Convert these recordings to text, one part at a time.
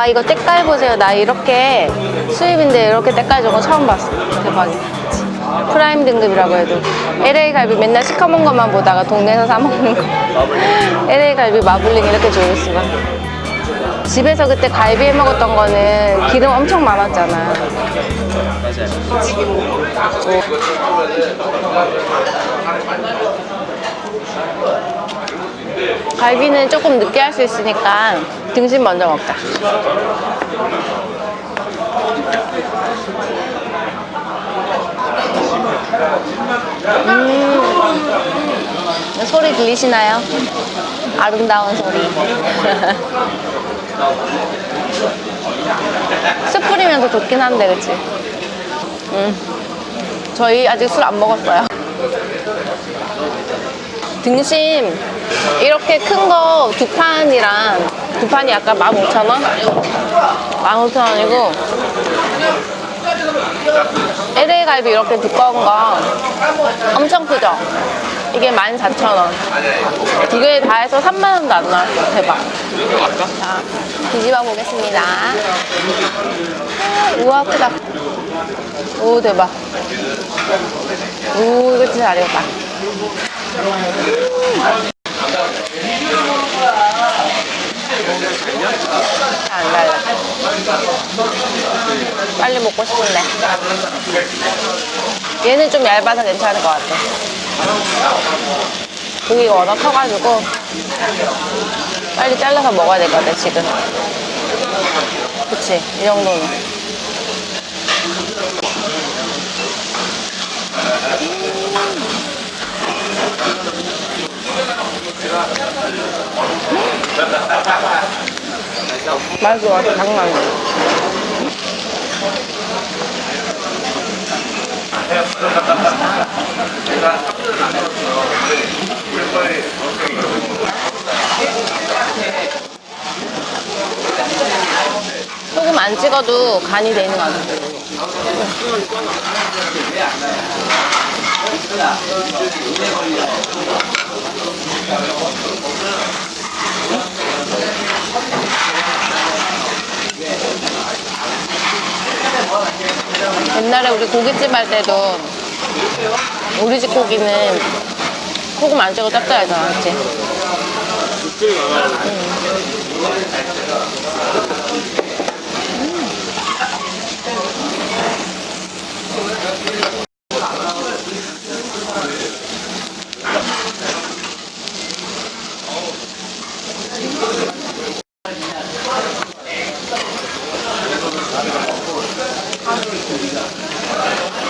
와 이거 때깔 보세요. 나 이렇게 수입인데 이렇게 때깔 좋은 거 처음 봤어. 대박이다. 프라임 등급이라고 해도. LA 갈비 맨날 시커먼 것만 보다가 동네에서 사 먹는 거. LA 갈비 마블링 이렇게 좋을 수가. 집에서 그때 갈비 해 먹었던 거는 기름 엄청 많았잖아. 갈비는 조금 늦게 할 수 있으니까 등심 먼저 먹자 음, 소리 들리시나요? 아름다운 소리. 숯 뿌리면서 좋긴 한데 그치? 음, 저희 아직 술 안 먹었어요. 등심. 이렇게 큰 거 두 판이랑 두 판이 아까 15,000원? 15,000원이고 LA 갈비 이렇게 두꺼운 거 엄청 크죠? 이게 14,000원. 두 개 다 해서 3만원도 안 나왔어 대박. 자, 뒤집어 보겠습니다. 아, 우와 크다. 오 대박. 오 이거 진짜 잘 익었다 안 달라. 빨리 먹고 싶은데. 얘는 좀 얇아서 괜찮을 것 같아. 고기가 워낙 커가지고 빨리 잘라서 먹어야 될 것 같아, 지금. 그치? 이 정도는. 맛 맛있어. 장난. 소금 안 찍어도 간이 돼 있는 거 같아. 옛날에 우리 고깃집 할 때도 우리 집 고기는 소금 안 찍어 짭짤 하잖아, 맞지?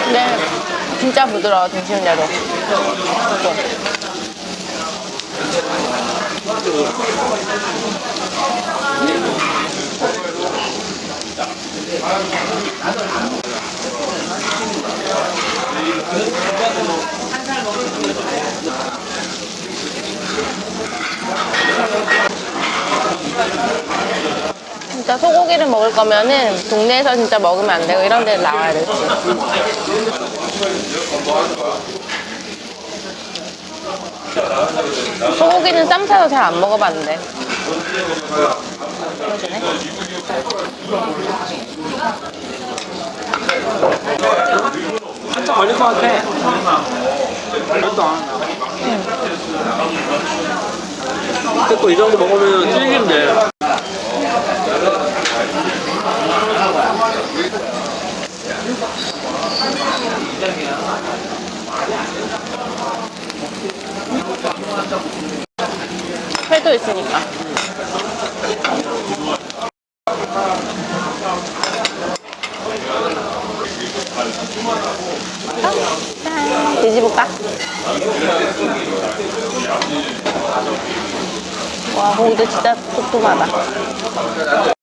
근데 진짜 부드러워, 등심대로. 진짜 소고기를 먹을 거면은 동네에서 진짜 먹으면 안 되고 이런 데 나와야 되지. 소고기는 쌈 싸서 잘안 먹어봤는데. 한참 걸릴 것 같아. 별도 안 한다. 근데 또 이 정도 먹으면 찔긴데. 회도 있으니까. 짠. 뒤집을까? 와, 고기도 진짜. 맛있다.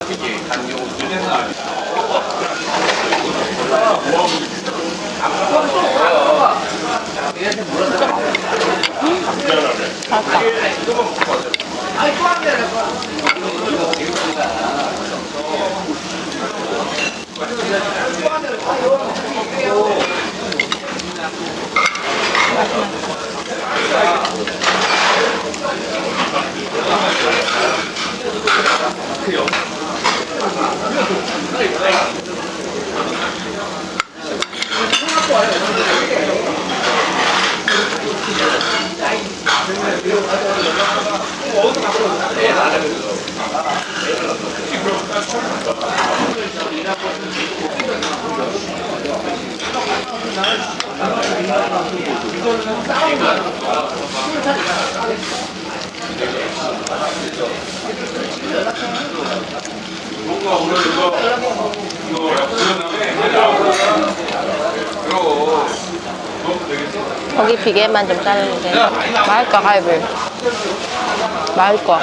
거기 비계만 좀 자르면 돼. 맛있다, 갈비. 맛있어.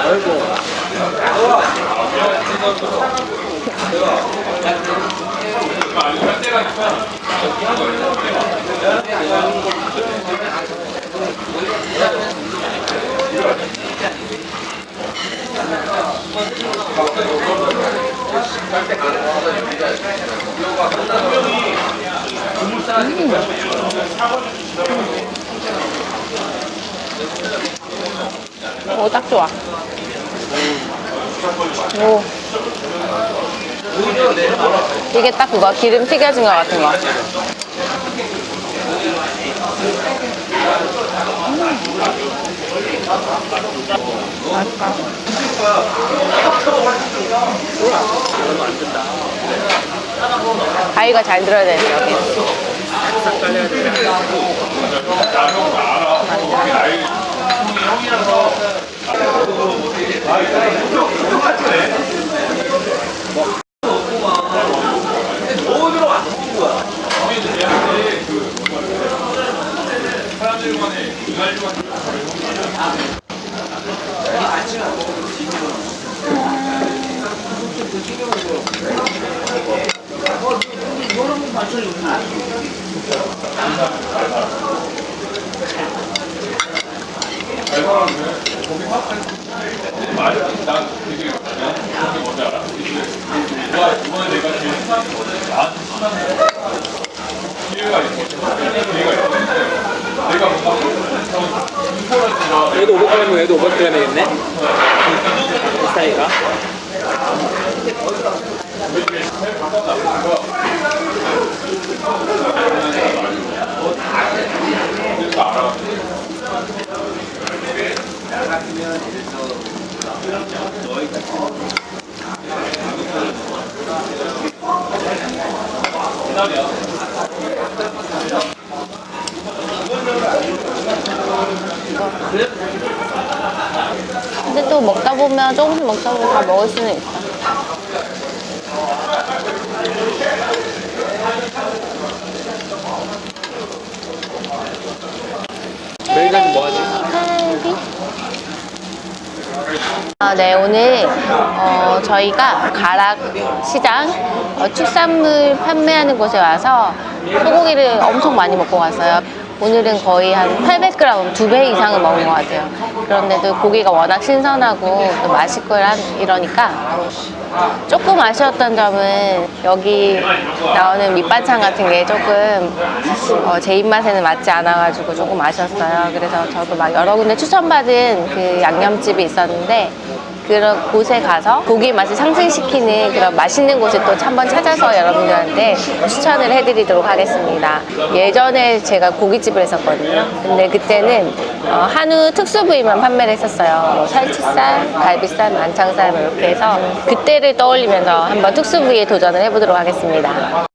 오, 딱 좋아. 오. 이게 딱 그거 기름 튀겨진 것 같은 거. 아이가 잘 들어야 되는데 여기. 얘도 500g이면 얘도 500g이겠네? 이 사이가? 근데 또 먹다 보면 조금씩 먹다 보면 다 먹을 수는 있어. 아, 네, 오늘 어, 저희가 가락 시장 어, 축산물 판매하는 곳에 와서 소고기를 엄청 많이 먹고 갔어요. 오늘은 거의 한 800g, 두 배 이상은 먹은 것 같아요. 그런데도 고기가 워낙 신선하고 또 맛있고 한- 이러니까 조금 아쉬웠던 점은 여기 나오는 밑반찬 같은 게 조금 어, 제 입맛에는 맞지 않아가지고 조금 아쉬웠어요. 그래서 저도 막 여러 군데 추천받은 그 양념집이 있었는데 그런 곳에 가서 고기 맛을 상승시키는 그런 맛있는 곳을 또 한번 찾아서 여러분들한테 추천을 해드리도록 하겠습니다. 예전에 제가 고깃집을 했었거든요. 근데 그때는 어, 한우 특수 부위만 판매를 했었어요. 뭐 살치살, 갈비살, 만창살 뭐 이렇게 해서 그때를 떠올리면서 한번 특수 부위에 도전을 해보도록 하겠습니다.